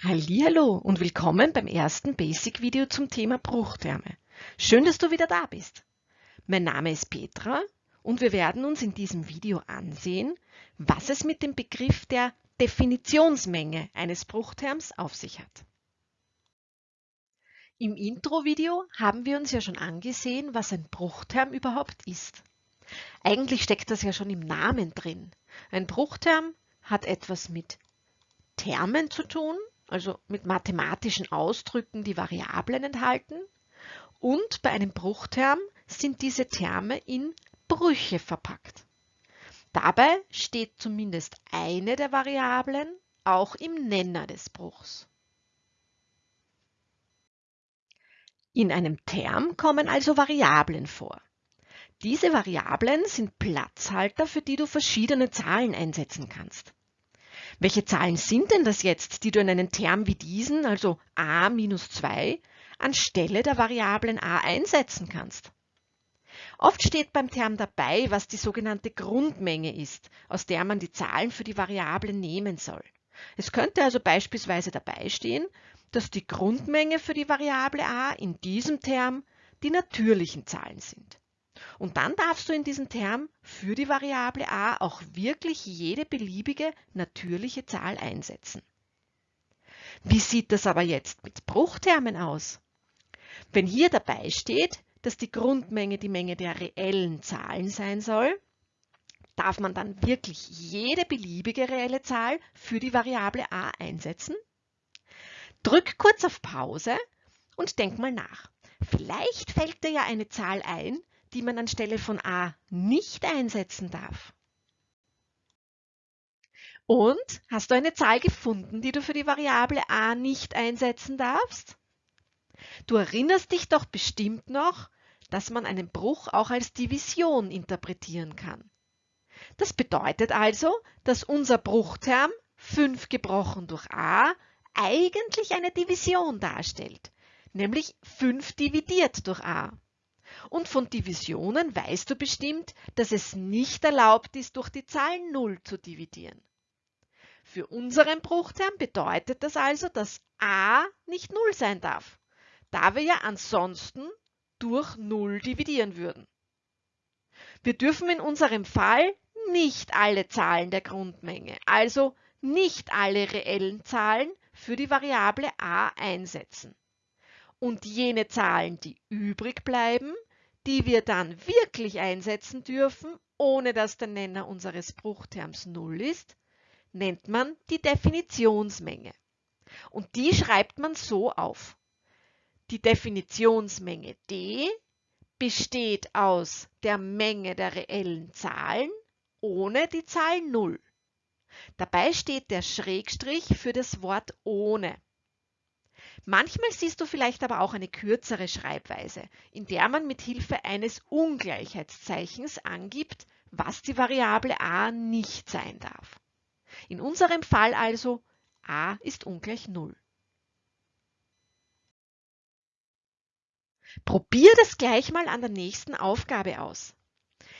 Hallihallo und willkommen beim ersten Basic-Video zum Thema Bruchterme. Schön, dass du wieder da bist. Mein Name ist Petra und wir werden uns in diesem Video ansehen, was es mit dem Begriff der Definitionsmenge eines Bruchterms auf sich hat. Im Intro-Video haben wir uns ja schon angesehen, was ein Bruchterm überhaupt ist. Eigentlich steckt das ja schon im Namen drin. Ein Bruchterm hat etwas mit Termen zu tun, also mit mathematischen Ausdrücken, die Variablen enthalten. Und bei einem Bruchterm sind diese Terme in Brüche verpackt. Dabei steht zumindest eine der Variablen auch im Nenner des Bruchs. In einem Term kommen also Variablen vor. Diese Variablen sind Platzhalter, für die du verschiedene Zahlen einsetzen kannst. Welche Zahlen sind denn das jetzt, die du in einen Term wie diesen, also a minus 2, anstelle der Variablen a einsetzen kannst? Oft steht beim Term dabei, was die sogenannte Grundmenge ist, aus der man die Zahlen für die Variablen nehmen soll. Es könnte also beispielsweise dabei stehen, dass die Grundmenge für die Variable a in diesem Term die natürlichen Zahlen sind. Und dann darfst du in diesem Term für die Variable a auch wirklich jede beliebige natürliche Zahl einsetzen. Wie sieht das aber jetzt mit Bruchtermen aus? Wenn hier dabei steht, dass die Grundmenge die Menge der reellen Zahlen sein soll, darf man dann wirklich jede beliebige reelle Zahl für die Variable a einsetzen? Drück kurz auf Pause und denk mal nach. Vielleicht fällt dir ja eine Zahl ein, die man anstelle von a nicht einsetzen darf. Und hast du eine Zahl gefunden, die du für die Variable a nicht einsetzen darfst? Du erinnerst dich doch bestimmt noch, dass man einen Bruch auch als Division interpretieren kann. Das bedeutet also, dass unser Bruchterm 5 gebrochen durch a eigentlich eine Division darstellt, nämlich 5 dividiert durch a. Und von Divisionen weißt du bestimmt, dass es nicht erlaubt ist, durch die Zahl 0 zu dividieren. Für unseren Bruchterm bedeutet das also, dass a nicht 0 sein darf, da wir ja ansonsten durch 0 dividieren würden. Wir dürfen in unserem Fall nicht alle Zahlen der Grundmenge, also nicht alle reellen Zahlen für die Variable a einsetzen. Und jene Zahlen, die übrig bleiben, die wir dann wirklich einsetzen dürfen, ohne dass der Nenner unseres Bruchterms 0 ist, nennt man die Definitionsmenge. Und die schreibt man so auf. Die Definitionsmenge d besteht aus der Menge der reellen Zahlen ohne die Zahl 0. Dabei steht der Schrägstrich für das Wort ohne. Manchmal siehst du vielleicht aber auch eine kürzere Schreibweise, in der man mit Hilfe eines Ungleichheitszeichens angibt, was die Variable a nicht sein darf. In unserem Fall also a ist ungleich 0. Probier das gleich mal an der nächsten Aufgabe aus.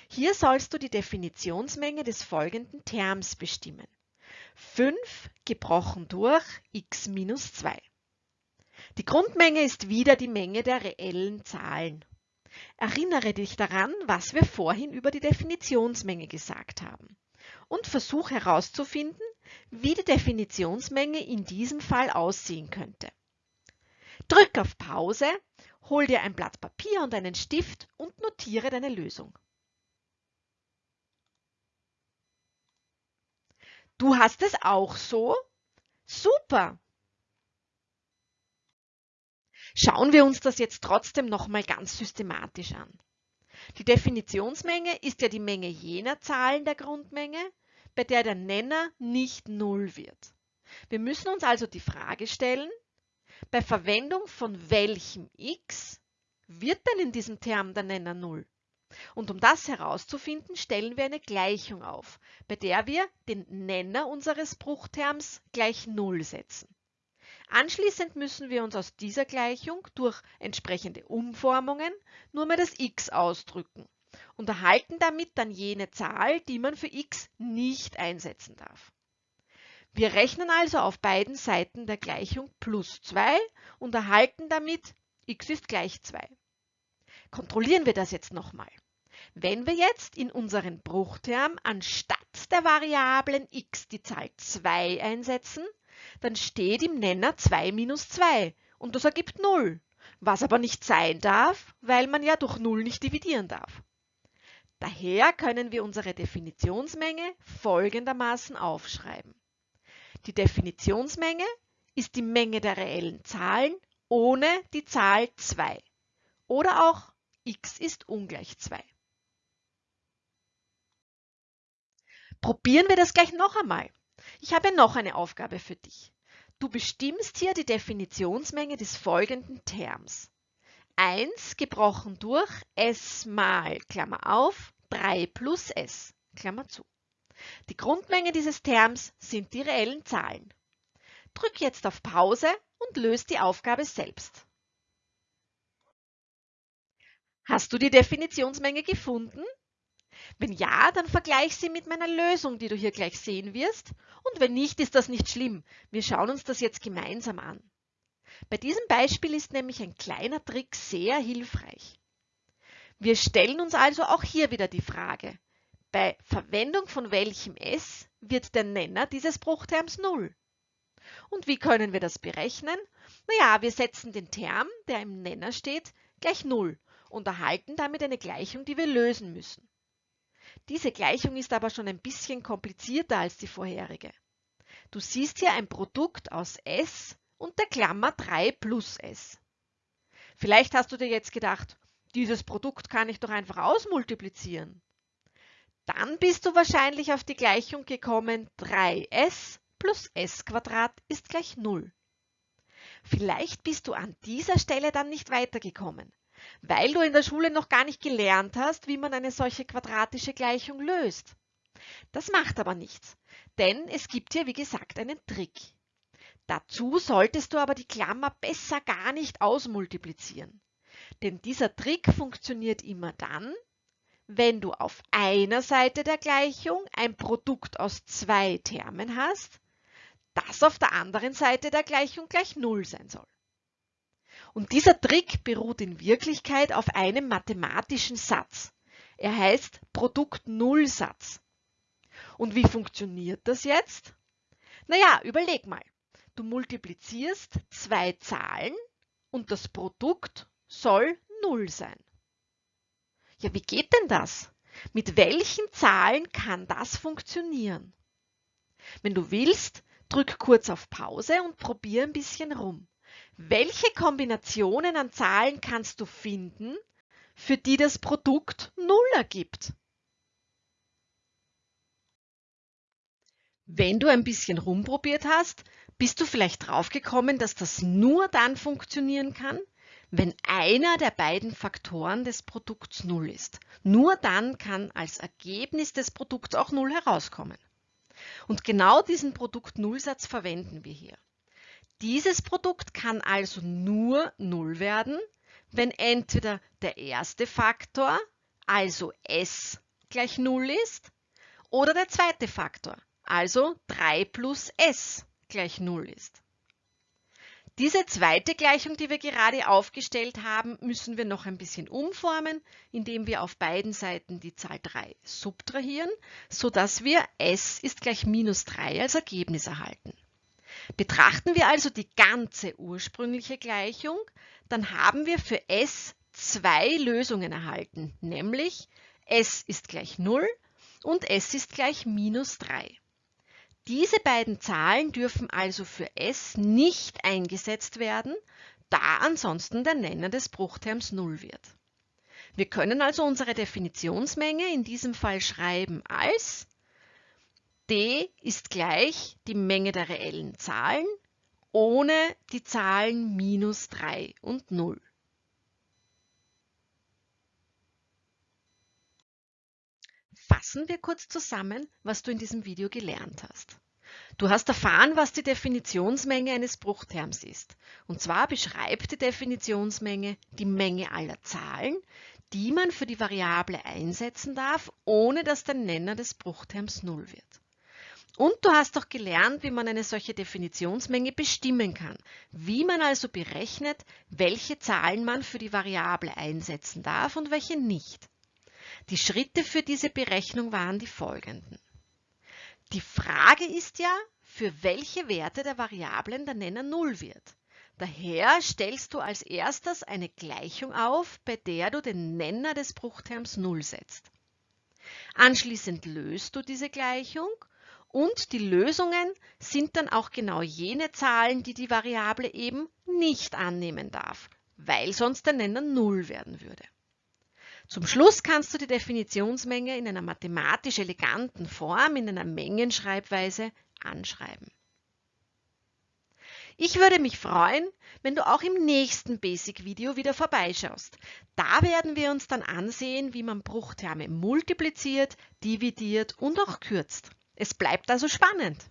Hier sollst du die Definitionsmenge des folgenden Terms bestimmen. 5 gebrochen durch x minus 2. Grundmenge ist wieder die Menge der reellen Zahlen. Erinnere dich daran, was wir vorhin über die Definitionsmenge gesagt haben und versuch herauszufinden, wie die Definitionsmenge in diesem Fall aussehen könnte. Drück auf Pause, hol dir ein Blatt Papier und einen Stift und notiere deine Lösung. Du hast es auch so? Super! Schauen wir uns das jetzt trotzdem nochmal ganz systematisch an. Die Definitionsmenge ist ja die Menge jener Zahlen der Grundmenge, bei der der Nenner nicht 0 wird. Wir müssen uns also die Frage stellen, bei Verwendung von welchem x wird denn in diesem Term der Nenner 0? Und um das herauszufinden, stellen wir eine Gleichung auf, bei der wir den Nenner unseres Bruchterms gleich 0 setzen. Anschließend müssen wir uns aus dieser Gleichung durch entsprechende Umformungen nur mehr das x ausdrücken und erhalten damit dann jene Zahl, die man für x nicht einsetzen darf. Wir rechnen also auf beiden Seiten der Gleichung plus 2 und erhalten damit x ist gleich 2. Kontrollieren wir das jetzt nochmal. Wenn wir jetzt in unseren Bruchterm anstatt der Variablen x die Zahl 2 einsetzen, dann steht im Nenner 2 minus 2 und das ergibt 0, was aber nicht sein darf, weil man ja durch 0 nicht dividieren darf. Daher können wir unsere Definitionsmenge folgendermaßen aufschreiben. Die Definitionsmenge ist die Menge der reellen Zahlen ohne die Zahl 2 oder auch x ist ungleich 2. Probieren wir das gleich noch einmal. Ich habe noch eine Aufgabe für dich. Du bestimmst hier die Definitionsmenge des folgenden Terms. 1 gebrochen durch s mal, Klammer auf, 3 plus s, Klammer zu. Die Grundmenge dieses Terms sind die reellen Zahlen. Drück jetzt auf Pause und löse die Aufgabe selbst. Hast du die Definitionsmenge gefunden? Wenn ja, dann vergleich sie mit meiner Lösung, die du hier gleich sehen wirst. Und wenn nicht, ist das nicht schlimm. Wir schauen uns das jetzt gemeinsam an. Bei diesem Beispiel ist nämlich ein kleiner Trick sehr hilfreich. Wir stellen uns also auch hier wieder die Frage, bei Verwendung von welchem s wird der Nenner dieses Bruchterms 0? Und wie können wir das berechnen? Naja, wir setzen den Term, der im Nenner steht, gleich 0 und erhalten damit eine Gleichung, die wir lösen müssen. Diese Gleichung ist aber schon ein bisschen komplizierter als die vorherige. Du siehst hier ein Produkt aus s und der Klammer 3 plus s. Vielleicht hast du dir jetzt gedacht, dieses Produkt kann ich doch einfach ausmultiplizieren. Dann bist du wahrscheinlich auf die Gleichung gekommen 3s plus s ist gleich 0. Vielleicht bist du an dieser Stelle dann nicht weitergekommen weil du in der Schule noch gar nicht gelernt hast, wie man eine solche quadratische Gleichung löst. Das macht aber nichts, denn es gibt hier wie gesagt einen Trick. Dazu solltest du aber die Klammer besser gar nicht ausmultiplizieren. Denn dieser Trick funktioniert immer dann, wenn du auf einer Seite der Gleichung ein Produkt aus zwei Termen hast, das auf der anderen Seite der Gleichung gleich 0 sein soll. Und dieser Trick beruht in Wirklichkeit auf einem mathematischen Satz. Er heißt Produkt-Null-Satz. Und wie funktioniert das jetzt? Naja, überleg mal. Du multiplizierst zwei Zahlen und das Produkt soll 0 sein. Ja, wie geht denn das? Mit welchen Zahlen kann das funktionieren? Wenn du willst, drück kurz auf Pause und probier ein bisschen rum. Welche Kombinationen an Zahlen kannst du finden, für die das Produkt 0 ergibt? Wenn du ein bisschen rumprobiert hast, bist du vielleicht draufgekommen, dass das nur dann funktionieren kann, wenn einer der beiden Faktoren des Produkts 0 ist. Nur dann kann als Ergebnis des Produkts auch 0 herauskommen. Und genau diesen Produkt-Null-Satz verwenden wir hier. Dieses Produkt kann also nur 0 werden, wenn entweder der erste Faktor, also s, gleich 0 ist, oder der zweite Faktor, also 3 plus s, gleich 0 ist. Diese zweite Gleichung, die wir gerade aufgestellt haben, müssen wir noch ein bisschen umformen, indem wir auf beiden Seiten die Zahl 3 subtrahieren, sodass wir s ist gleich minus 3 als Ergebnis erhalten. Betrachten wir also die ganze ursprüngliche Gleichung, dann haben wir für s zwei Lösungen erhalten, nämlich s ist gleich 0 und s ist gleich minus 3. Diese beiden Zahlen dürfen also für s nicht eingesetzt werden, da ansonsten der Nenner des Bruchterms 0 wird. Wir können also unsere Definitionsmenge in diesem Fall schreiben als d ist gleich die Menge der reellen Zahlen ohne die Zahlen minus 3 und 0. Fassen wir kurz zusammen, was du in diesem Video gelernt hast. Du hast erfahren, was die Definitionsmenge eines Bruchterms ist. Und zwar beschreibt die Definitionsmenge die Menge aller Zahlen, die man für die Variable einsetzen darf, ohne dass der Nenner des Bruchterms 0 wird. Und du hast doch gelernt, wie man eine solche Definitionsmenge bestimmen kann, wie man also berechnet, welche Zahlen man für die Variable einsetzen darf und welche nicht. Die Schritte für diese Berechnung waren die folgenden. Die Frage ist ja, für welche Werte der Variablen der Nenner 0 wird. Daher stellst du als erstes eine Gleichung auf, bei der du den Nenner des Bruchterms 0 setzt. Anschließend löst du diese Gleichung und die Lösungen sind dann auch genau jene Zahlen, die die Variable eben nicht annehmen darf, weil sonst der Nenner 0 werden würde. Zum Schluss kannst du die Definitionsmenge in einer mathematisch eleganten Form, in einer Mengenschreibweise anschreiben. Ich würde mich freuen, wenn du auch im nächsten Basic-Video wieder vorbeischaust. Da werden wir uns dann ansehen, wie man Bruchterme multipliziert, dividiert und auch kürzt. Es bleibt also spannend.